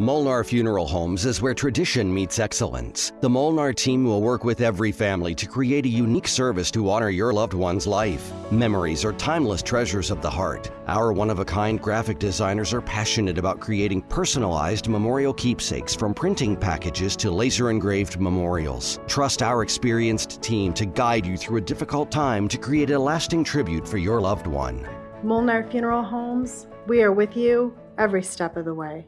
Molnar Funeral Homes is where tradition meets excellence. The Molnar team will work with every family to create a unique service to honor your loved one's life. Memories are timeless treasures of the heart. Our one of a kind graphic designers are passionate about creating personalized memorial keepsakes from printing packages to laser engraved memorials. Trust our experienced team to guide you through a difficult time to create a lasting tribute for your loved one. Molnar Funeral Homes, we are with you every step of the way.